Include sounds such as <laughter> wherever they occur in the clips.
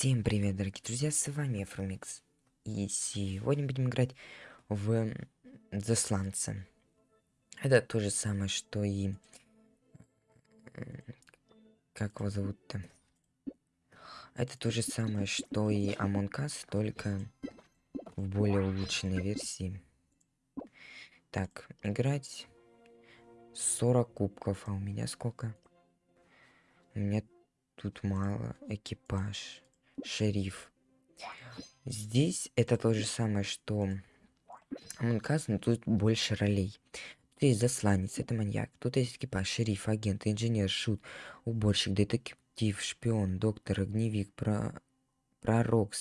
Всем привет, дорогие друзья, с вами Фрумикс. И сегодня будем играть в Засланца. Это то же самое, что и... Как его зовут-то? Это то же самое, что и Among Us, только в более улучшенной версии. Так, играть 40 кубков, а у меня сколько? У меня тут мало экипаж шериф. Здесь это то же самое, что Among но тут больше ролей. Тут есть засланец, это маньяк. Тут есть экипаж, шериф, агент, инженер, шут, уборщик, детектив, шпион, доктор, огневик, про... пророк,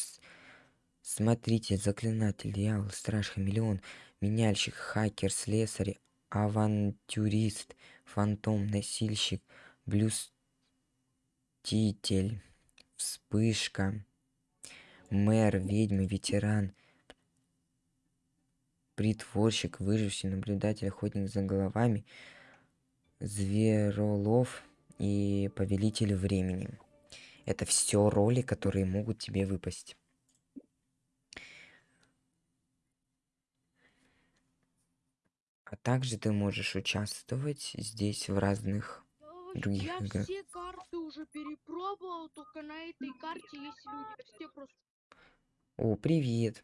смотритель, заклинатель, дьявол, страж, хамелеон, меняльщик, хакер, слесарь, авантюрист, фантом, носильщик, блюститель вспышка, мэр, ведьма, ветеран, притворщик, выживший, наблюдатель, охотник за головами, зверолов и повелитель времени. Это все роли, которые могут тебе выпасть. А также ты можешь участвовать здесь в разных других Я играх. все карты уже перепробовал, только на этой карте есть люди. Все просто... О, привет.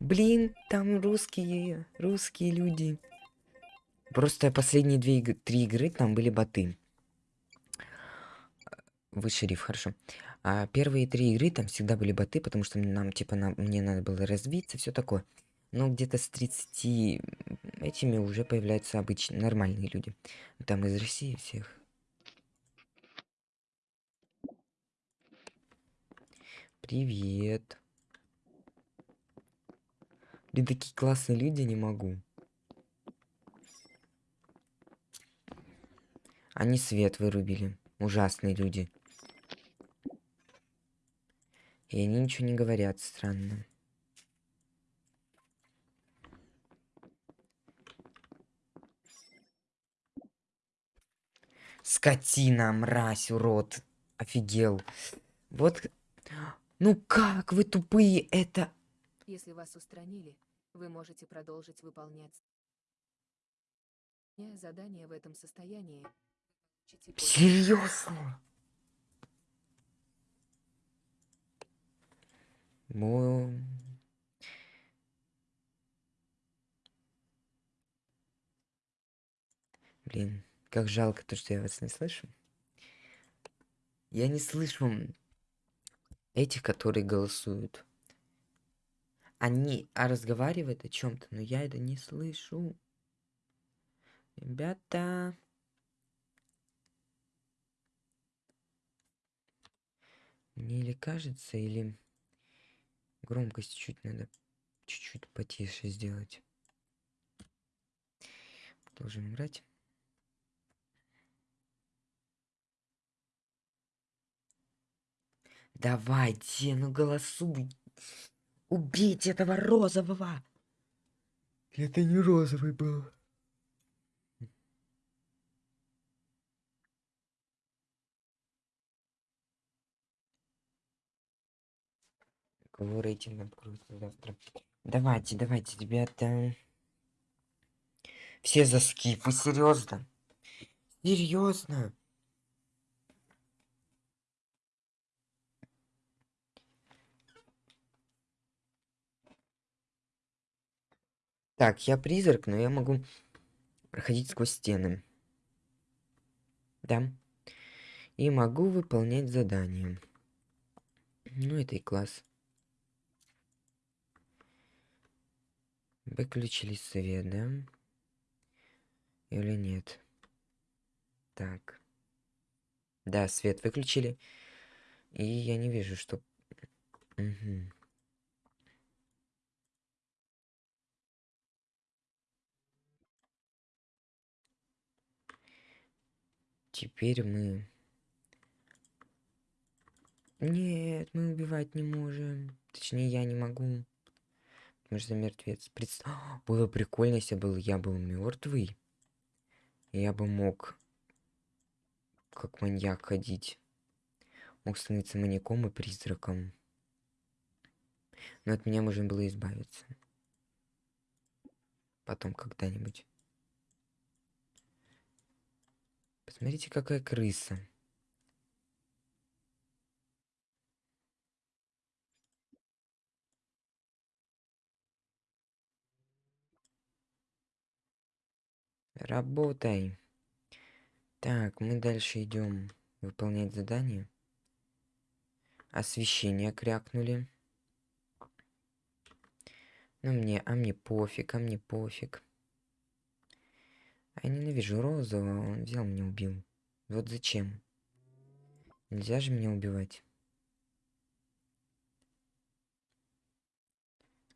Блин, там русские, русские люди. Просто последние две иг три игры там были боты. Вы шериф, хорошо. А первые три игры там всегда были боты, потому что нам, типа, нам, мне надо было развиться, все такое. Но где-то с 30 этими уже появляются обычные, нормальные люди. Там из России всех. Привет. Блин, такие классные люди, не могу. Они свет вырубили. Ужасные люди. И они ничего не говорят, странно. Скотина, мразь, урод. Офигел. Вот. Ну как вы тупые, это... Если вас устранили, вы можете продолжить выполнять задание в этом состоянии. Серьезно? Ну... Блин. Как жалко то, что я вас не слышу. Я не слышу этих, которые голосуют. Они а разговаривают о чем-то, но я это не слышу. Ребята. Мне или кажется, или громкость чуть надо чуть-чуть потише сделать. Продолжим играть. Давайте, ну голосуй. Убейте этого розового. Это не розовый был. Кого рейтинг откроется завтра? Давайте, давайте, ребята. Все за скип, вы серьезно? Серьезно? Так, я призрак, но я могу проходить сквозь стены. Да. И могу выполнять задания. Ну, это и класс. Выключили свет, да? Или нет? Так. Да, свет выключили. И я не вижу, что... Угу. Теперь мы... Нет, мы убивать не можем. Точнее, я не могу. Потому что мертвец. Предс... <gasps> Было прикольно, если был я был мертвый. Я бы мог как маньяк ходить. мог становиться маньяком и призраком. Но от меня можно было избавиться. Потом когда-нибудь. Посмотрите, какая крыса. Работай. Так, мы дальше идем выполнять задание. Освещение крякнули. Ну мне, а мне пофиг, а мне пофиг. Я ненавижу розового, он взял меня убил. Вот зачем? Нельзя же меня убивать.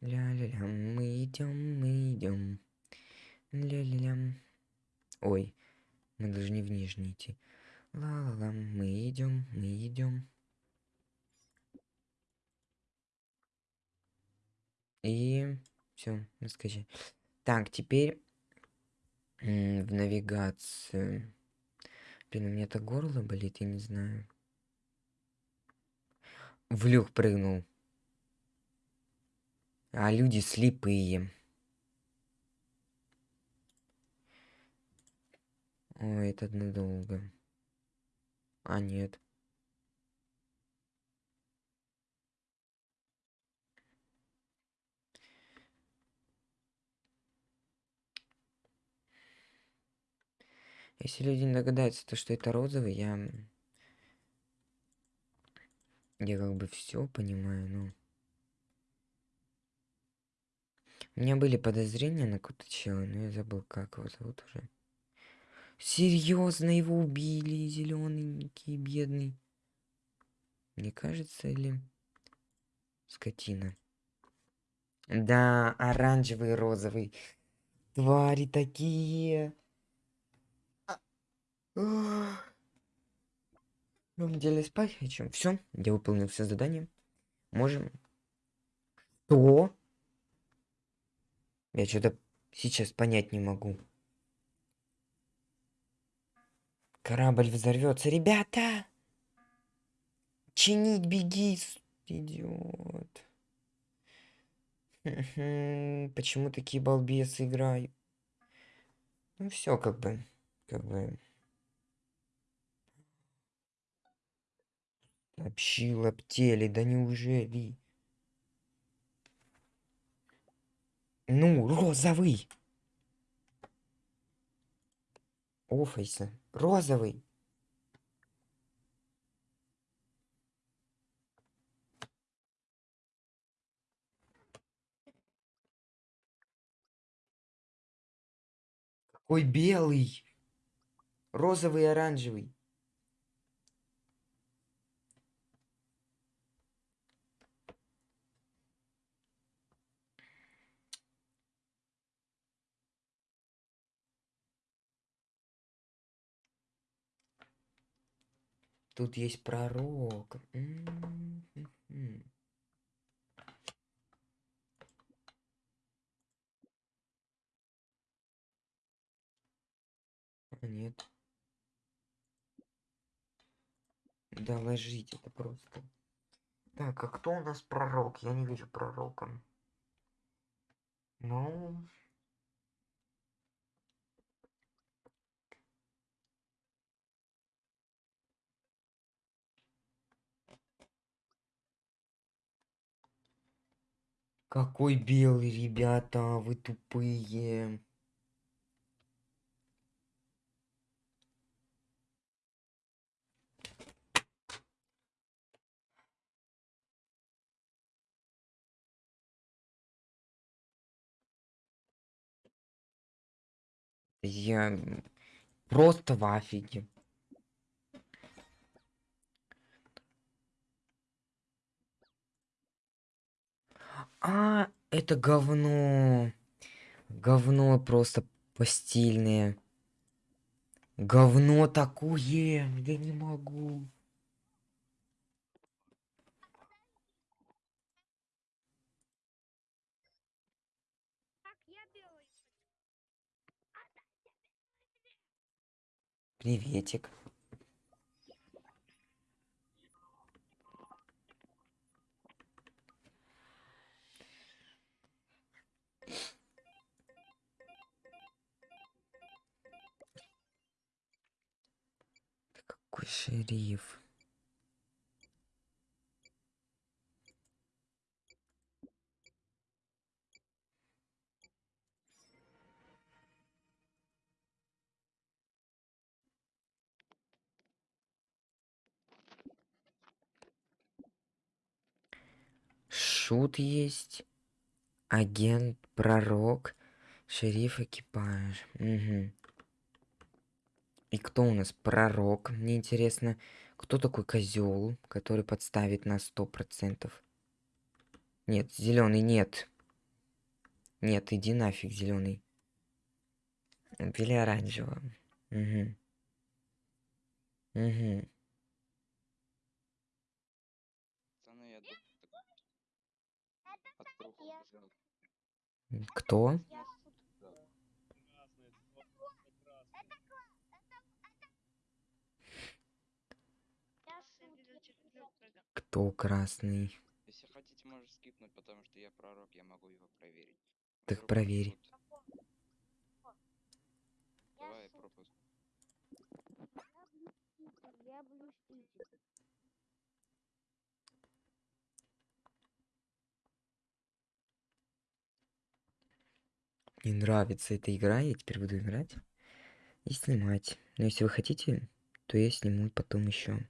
Ля-ля-ля, мы идем, мы идем. Ля-ля-ля. Ой, мы должны в нижний идти. Ла-ла-ла, мы идем, мы идем. И все, скажи. Так, теперь в навигацию. Блин, у меня так горло болит, я не знаю. В люк прыгнул. А люди слепые. Ой, это надолго. А, нет. Если люди не догадаются, то что это розовый, я... Я как бы все понимаю, но... У меня были подозрения на какого-то чела, но я забыл, как его зовут уже. Серьезно его убили, зелененький, бедный. Мне кажется, или скотина. Да, оранжевый, розовый. Твари такие. А. Ну, деле спать хочу. Все, я выполнил все задания. Можем. Что? Я что-то сейчас понять не могу. Корабль взорвется. Ребята! Чинить, беги, идиот. Почему такие балбесы играют? Ну все, как бы, как бы. Общила птели, да неужели? Ну, розовый! Офайся. Розовый. Какой белый. Розовый и оранжевый. Тут есть пророк. М-м-м. А, нет. Да ложить это просто. Так, а кто у нас пророк? Я не вижу пророка. Ну, какой белый, ребята, вы тупые. Я просто в афиге. А, это говно. Говно просто постельное. Говно такое. Я не могу. Приветик. Шериф. Шут есть. Агент, пророк, шериф, экипаж. Мгм. И кто у нас пророк? Мне интересно, кто такой козел, который подставит на сто процентов? Нет, зеленый нет. Нет, иди нафиг, зеленый. Или оранжевого. Угу. Угу. Кто? Кто красный? Если хотите, можешь скипнуть, потому что я пророк, я могу его проверить. Так Вдруг проверь. тут. Давай пропуск. Мне нравится эта игра, я теперь буду играть и снимать. Но если вы хотите, то я сниму потом еще.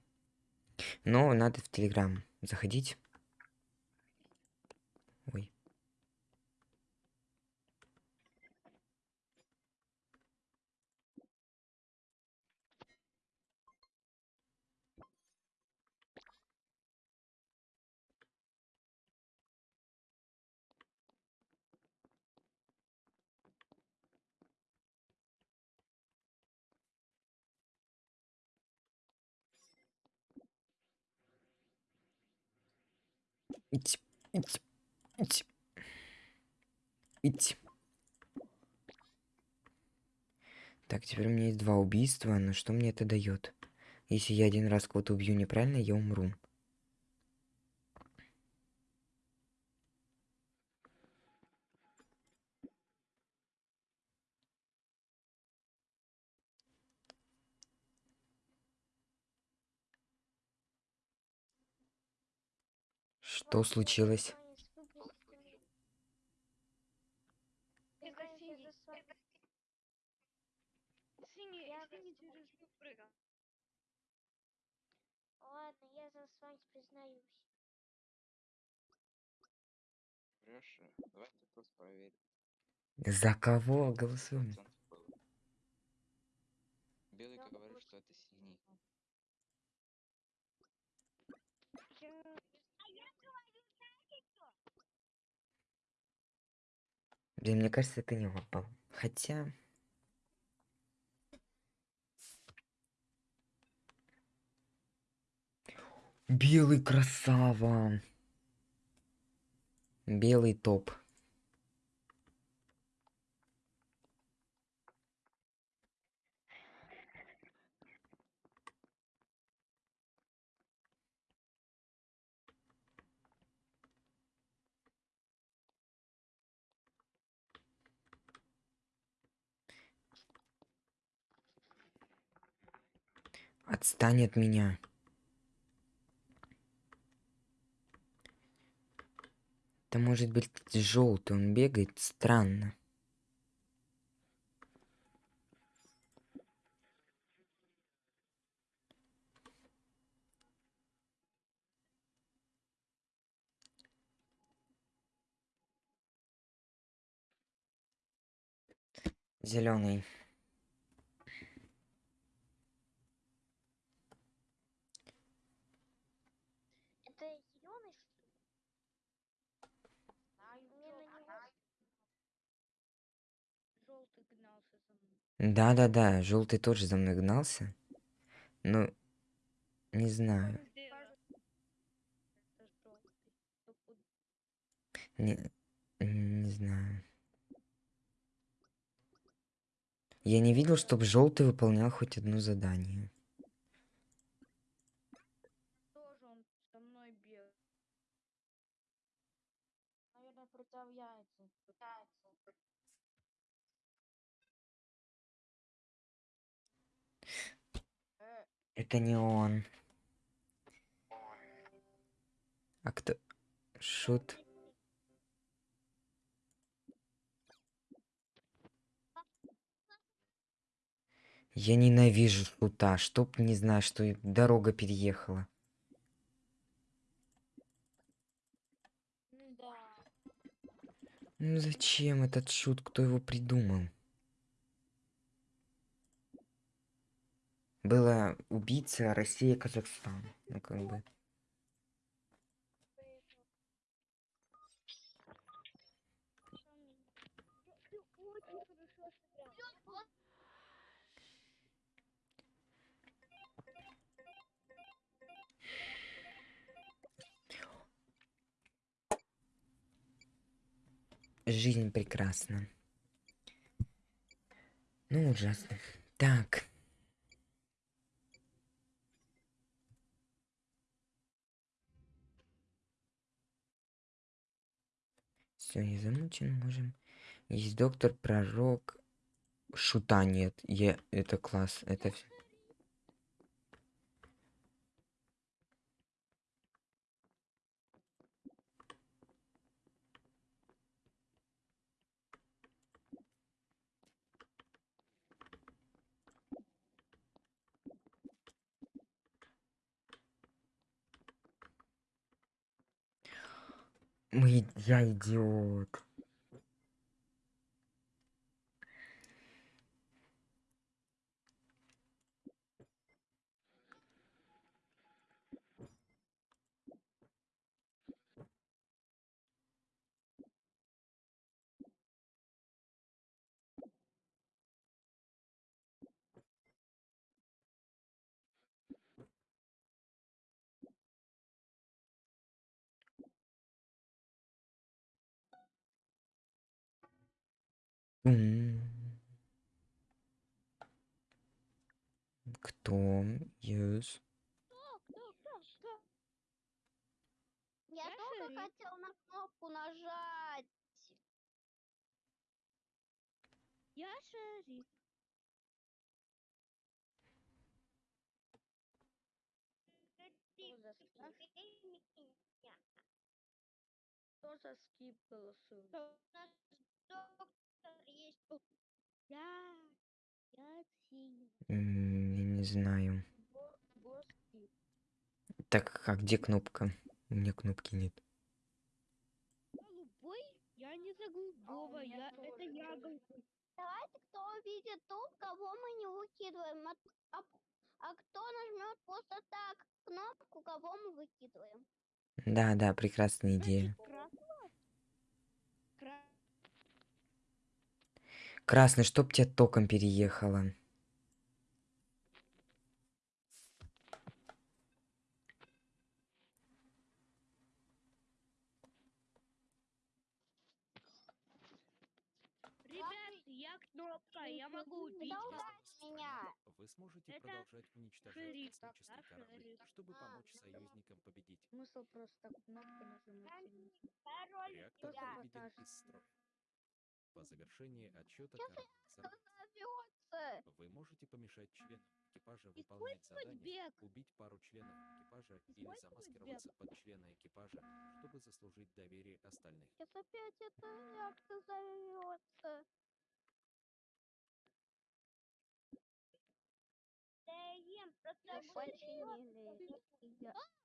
Но надо в Телеграм заходить. Ой. Ить, ить, ить. Ить. Так, теперь у меня есть два убийства, но что мне это дает? Если я один раз кого-то убью неправильно, я умру. Что случилось? Это синий. Синий, Я синий за- через люк прыгал. Ладно, я за с вами признаюсь. Врешь? Давайте просто проверим. За кого голосуем? Процент был. Белый Я говорит, просто- что это синий. Блин, мне кажется, это не попал. Хотя... Белый красава. Белый топ. Отстань от меня. Это может быть желтый, он бегает странно. Зеленый. Это зеленый, что ли? Мне на него Желтый гнался за мной. Да-да-да, желтый тоже за мной гнался. Но не знаю. Не, не знаю. Я не видел, чтобы желтый выполнял хоть одно задание. Тоже он со мной бегал. наверное, притворяется. Пытается. Э, Это не он. А кто? Шут. Я ненавижу шута, чтоб не знаю, что и дорога переехала. Ну зачем этот шут? Кто его придумал? Было убийца Россия, Казахстан. Ну как бы. Жизнь прекрасна. Ну, ужасно. Так. Все, я замучен, можем. Есть доктор, пророк. Шута нет. Я... Это класс. Это всё. Мы... Я идиот. Кто? Yes. Я только хотел на кнопку нажать. Я шериф. Что за скип? Что за скип голосует? Я. Не знаю. Так, а где кнопка? У меня кнопки нет. Голубой? Я не за голубого. меня Я... Это я голубой. Давайте, кто увидит тут, кого мы не выкидываем. А, а- а кто нажмет просто так кнопку, кого мы выкидываем. Да, да, прекрасная идея. Красного? Кра- Красный, чтоб тебя током переехало. Ребят, я кнопка. Я могу убить. Да вас. убрать меня. Вы сможете Это продолжать уничтожать космические да, корабли, чтобы А, помочь союзникам победить. Смысл просто так кнопку нажимать. Реактор Кто выведен из строя. По завершении отчета взорвется. вы можете помешать членам экипажа выполнять задание, бег. убить пару членов экипажа или замаскироваться под члена экипажа, чтобы заслужить доверие остальных. Сейчас опять это реактор взорвется. Да ем, просто Починили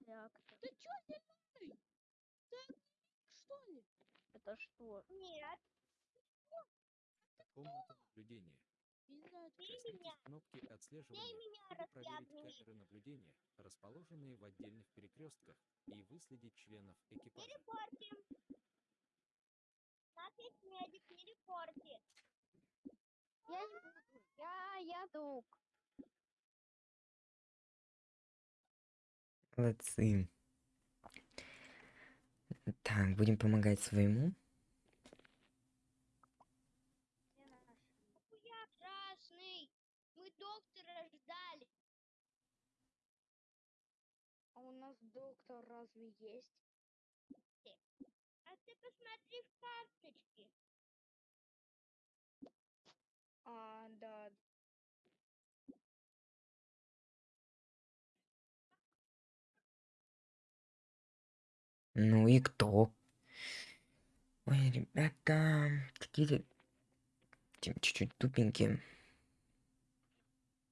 реактор. Ты чё зеленый? Что ли? Это что? Нет. Комната наблюдения. Коснитесь кнопки отслеживания, меня, чтобы проверить камеры наблюдения, расположенные в отдельных перекрестках, и выследить членов экипажа. Репортим. Нас есть медик, не репорти. Я не буду. Я, я друг. Молодцы. Так, будем помогать своему. разве есть? А ты посмотри в карточке. А, да. Ну и кто? Ой, ребята, какие-то чуть-чуть тупенькие.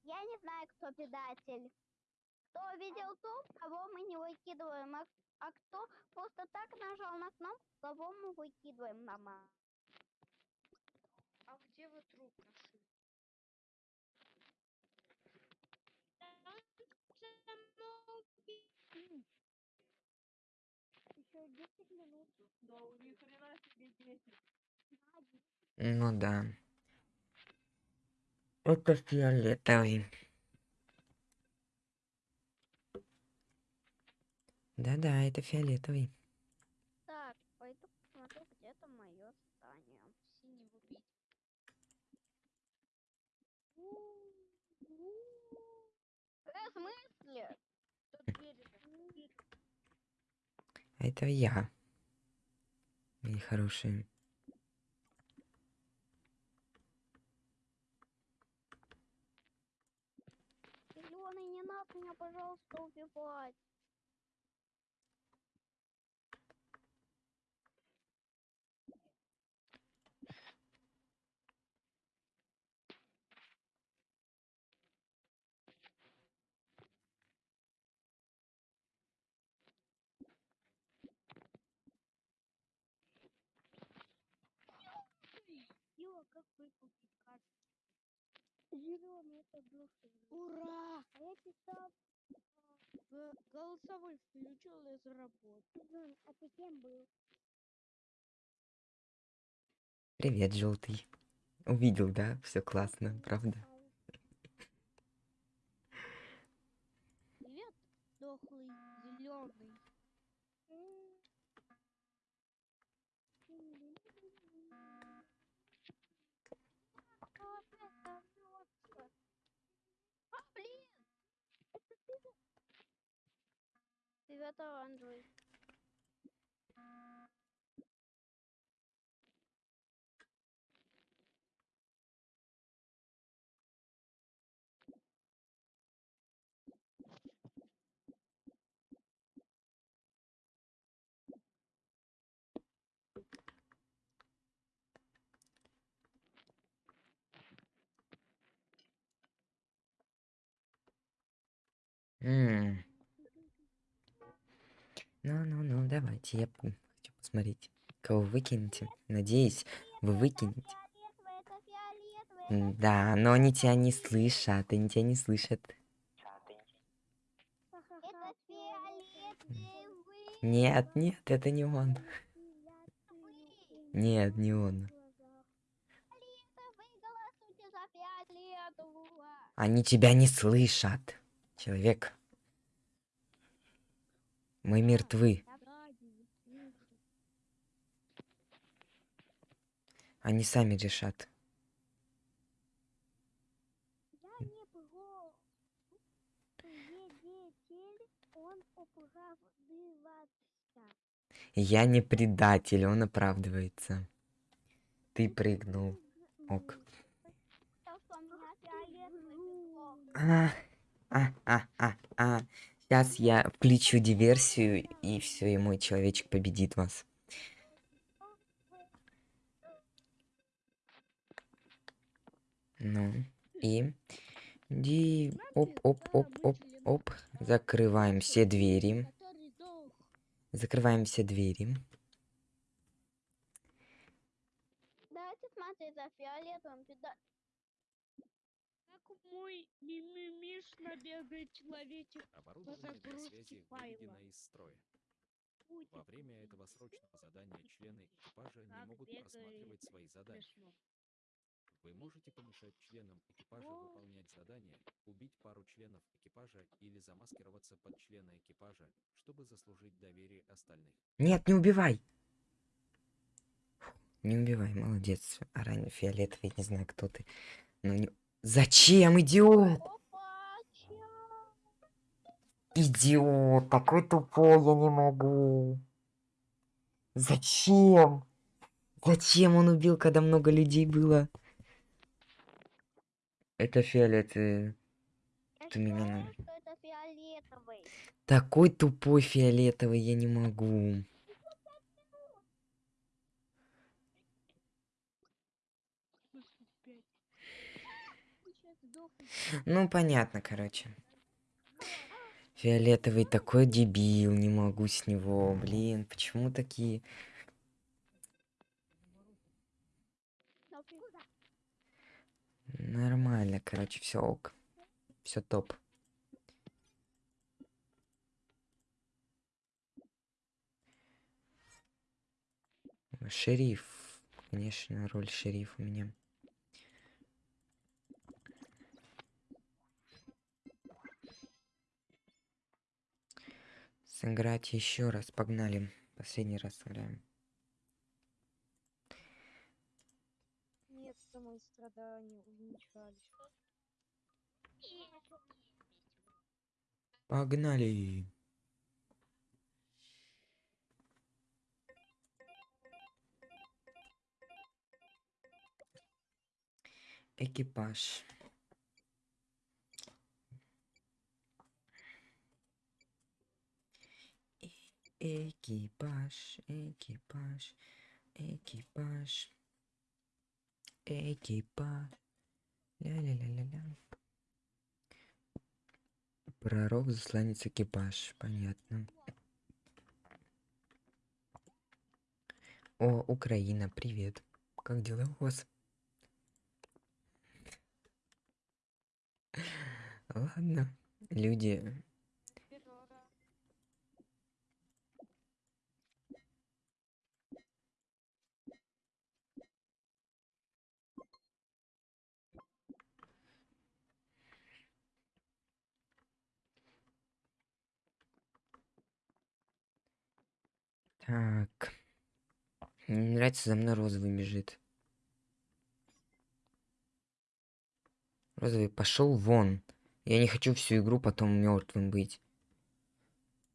Я не знаю, кто предатель. Кто видел то, кого мы не выкидываем, а, а кто просто так нажал на кнопку, кого мы выкидываем на ма- А где вы труп нашли? Еще 10 минут. Да у них хрена себе 10. Ну да. Это фиолетовый. Да-да, это фиолетовый. Так, пойду посмотрю, где то мое здание. Синего бить. В смысле? Это я. Мои хорошие. Зеленый, не надо меня, пожалуйста, убивать. Ила, как выкупить карту? Зеленый, это души. Ура! А я писал, Г- Голосовой включил и заработал. Зеленый, а ты кем был? Привет, желтый. Увидел, да? Все классно, правда? 9 Android. Ну-ну-ну, давайте, я хочу посмотреть, кого вы выкинете. Надеюсь, вы выкинете. Да, но они тебя не слышат, они тебя не слышат. Нет, нет, это не он. Нет, не он. Они тебя не слышат. Человек. Мы мертвы. Они сами решат. Я не предатель, он оправдывается. Ты прыгнул. Ок. А, а, а, а, а. Сейчас я включу диверсию, и все, и мой человечек победит вас. Ну, и... Ди... Оп, оп, оп, оп, оп. Закрываем все двери. Закрываем все двери. Давайте смотреть за фиолетовым. педа- Как мой мимимишно бегает человечек. Оборудование для связи выведено из строя. Во время этого срочного задания члены экипажа не могут просматривать свои задания. Вы можете помешать членам экипажа выполнять задание, убить пару членов экипажа или замаскироваться под члена экипажа, чтобы заслужить доверие остальных. Нет, не убивай! Не убивай, молодец. Оранжевый, фиолетовый, не знаю, кто ты. Но не... Зачем, идиот? Идиот, такой тупой, я не могу. Зачем? Зачем он убил, когда много людей было? Это фиолетовый. Ты меня. Такой тупой фиолетовый, я не могу. Ну, понятно, короче. Фиолетовый такой дебил, не могу с него. Блин, почему такие... Нормально, короче, все ок. Все топ. Шериф. Конечно, роль шерифа у меня. Сыграть еще раз. Погнали. Последний раз сыграем. Нет, мои страдания увенчались. Погнали. Экипаж. Экипаж, экипаж, экипаж, экипаж. Ля-ля-ля-ля-ля. Пророк, засланец, экипаж. Понятно. О, Украина, привет. Как дела у вас? Ладно, люди. Так. Мне не нравится, за мной розовый бежит. Розовый, пошел вон. Я не хочу всю игру потом мертвым быть.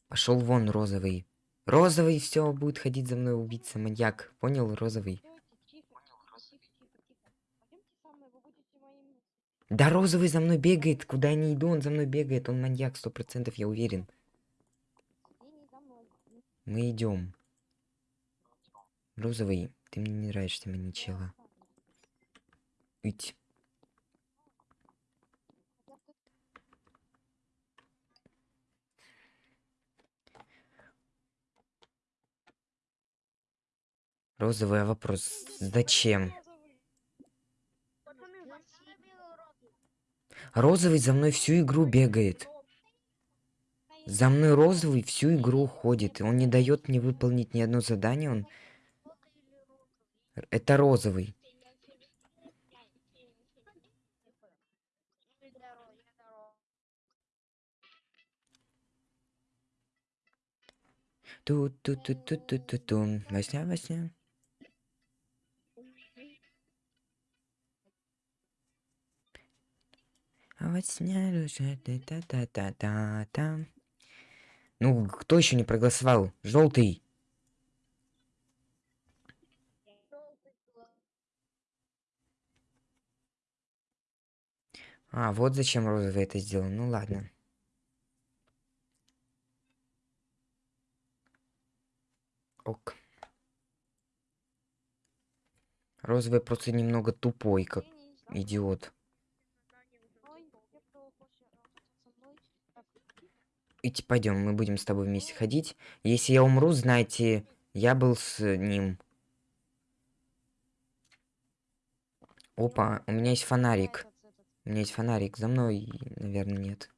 Пошел вон, розовый. Розовый, все, будет ходить за мной убийца, маньяк. Понял, розовый? Да, розовый за мной бегает. Куда я не иду, он за мной бегает. Он маньяк, сто процентов, я уверен. Мы идем. Розовый, ты мне не нравишься, мне чела. Ить. Розовый а вопрос. Зачем? Розовый за мной всю игру бегает. За мной розовый всю игру ходит. Он не дает мне выполнить ни одно задание. Он... Это розовый. тут тут тут тут тут тут ту Восня, восня. А вот сня душа та та та та та та Ну, кто еще не проголосовал? Желтый. А, вот зачем розовый это сделал. Ну ладно. Ок. Розовый просто немного тупой, как идиот. Идти пойдем, мы будем с тобой вместе ходить. Если я умру, знайте, я был с ним. Опа, у меня есть фонарик. У меня есть фонарик. За мной, наверное, нет.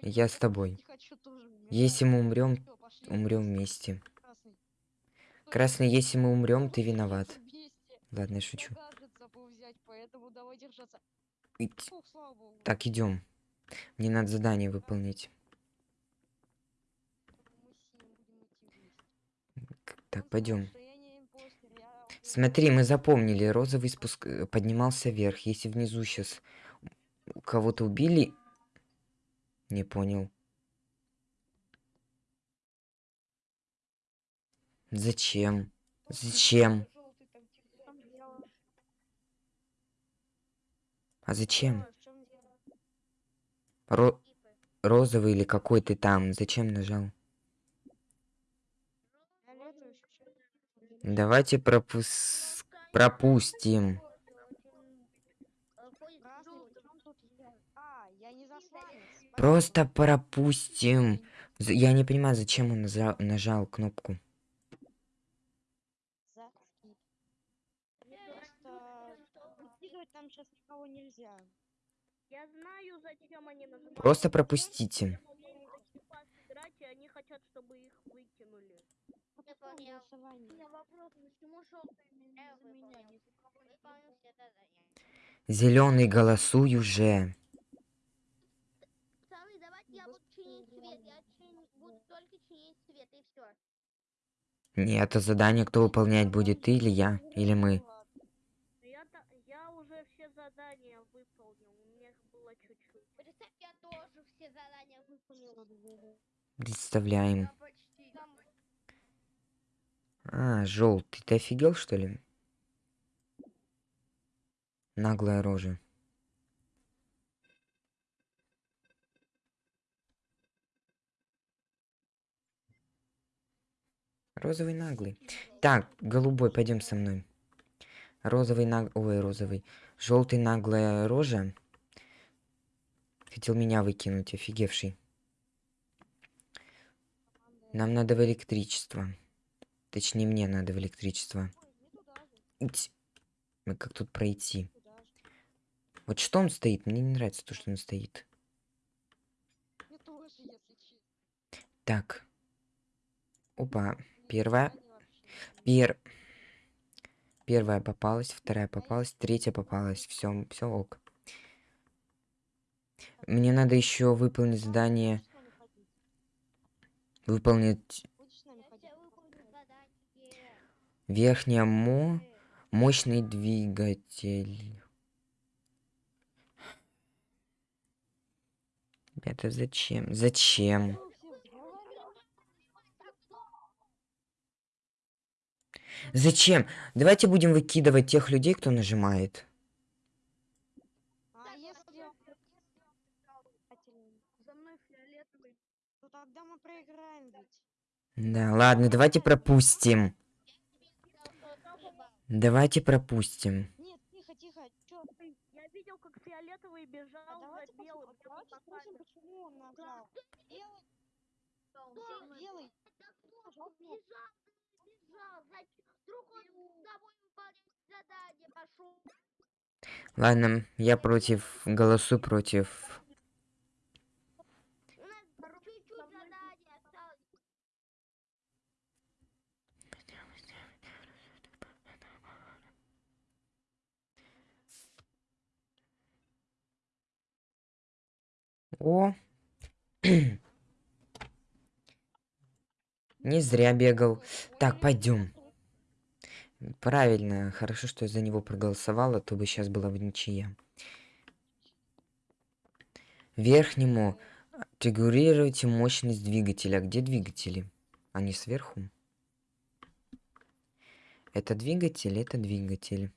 Я с тобой. Если мы умрем, умрем вместе. Красный, если мы умрем, ты виноват. Ладно, я шучу. Так, идем. Мне надо задание выполнить. Так, пойдем. Смотри, мы запомнили, розовый спуск э, поднимался вверх. Если внизу сейчас кого-то убили... Не понял. Зачем? Зачем? А зачем? Ро- розовый или какой ты там? Зачем нажал? Давайте пропус... пропустим. Просто пропустим. Я не понимаю, зачем он нажал, нажал кнопку. Просто пропустите. Не Зеленый, голосуй уже. Пацаны, давайте я буду чинить свет. Я чин- буду только чинить свет, и все. Нет, это задание кто выполнять будет, ты или я, или мы. Я, та- я уже все задания выполнил, у меня их было чуть-чуть. Представь, я тоже все задания выполнил. Представляем. А, желтый, ты офигел, что ли? Наглая рожа. Розовый наглый. Так, голубой, пойдем со мной. Розовый наг... Ой, розовый. Желтый наглая рожа. Хотел меня выкинуть, офигевший. Нам надо в электричество. Точнее, мне надо в электричество. Как тут пройти? Вот что он стоит? Мне не нравится то, что он стоит. Так. Опа. Первая. Пер... Первая попалась, вторая попалась, третья попалась. Все, все ок. Мне надо еще выполнить задание. Выполнить Будешь с нами Я ходить? все выполню задание. Верхняя мо... Мощный двигатель. Ребята, зачем? Зачем? Зачем? Давайте будем выкидывать тех людей, кто нажимает. А если. Да, ладно, давайте пропустим. Давайте пропустим. Нет, тихо, тихо. Чё? Я видел, как фиолетовый А бежал давайте, за белым. давайте спросим, почему он нажал. Белый, белый. Кнопку. Бежал, бежал. Вдруг он с тобой выполнять задание пошел. Ладно, я против, голосую против. У нас чуть-чуть задание осталось. О! <clears throat> Не зря бегал. Так, пойдем. Правильно, хорошо, что я за него проголосовала, то бы сейчас была бы ничья. Верхнему регулируйте мощность двигателя. Где двигатели? Они сверху? Это двигатель, это двигатель.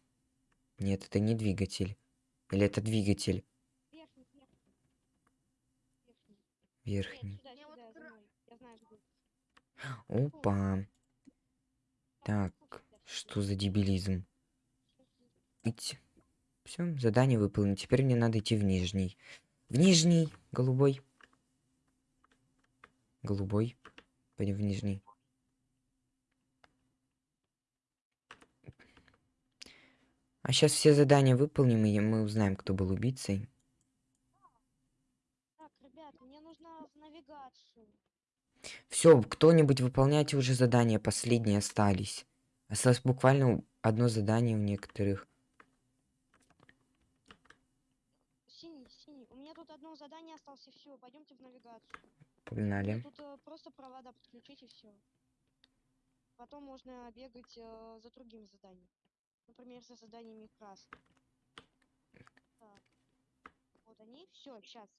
Нет, это не двигатель. Или это двигатель Верхний, верхний. Верхний. верхний. Нет, сюда, сюда, за мной. Я знаю, где. Опа. Так, что за дебилизм? Идти. Все, задание выполнено. Теперь мне надо идти в нижний. В нижний, голубой. Голубой. Пойдем в нижний. А сейчас все задания выполним, и мы узнаем, кто был убийцей. Так, ребят, мне нужно в навигацию. Все, кто-нибудь выполняйте уже задания, последние остались. Осталось буквально одно задание у некоторых. Синий, синий. У меня тут одно задание осталось, и все. Пойдемте в навигацию. Погнали. Тут э, просто провода подключить и все. Потом можно бегать э, за другим заданием. Например, за заданиями красных. Так. Вот они. Все, сейчас.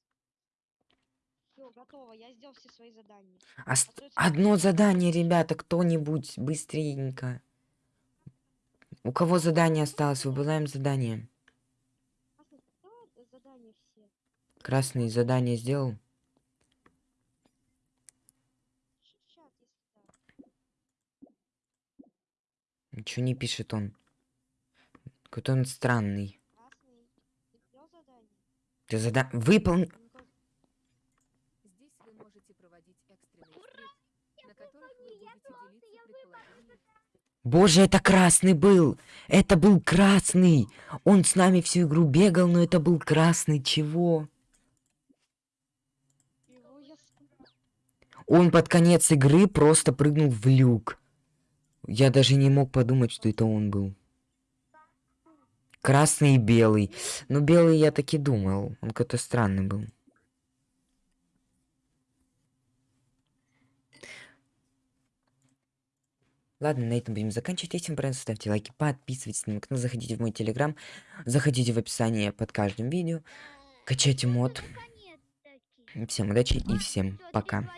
Все, готово. Я сделал все свои задания. Ост- Остается Одно задание, ребята, кто-нибудь, быстренько. У кого задание осталось? Выбираем задание. Красный, э? Красный задание сделал? Ничего не пишет он. Какой-то он странный. Ты зада... Выполни... Боже, это красный был! Это был красный! Он с нами всю игру бегал, но это был красный. Чего? Он под конец игры просто прыгнул в люк. Я даже не мог подумать, что это он был. Красный и белый. Но белый я таки думал. Он какой-то странный был. Ладно, на этом будем заканчивать. Если вам понравилось, ставьте лайки, подписывайтесь на мой канал, заходите в мой телеграм, заходите в описание под каждым видео, качайте мод. Всем удачи и всем пока.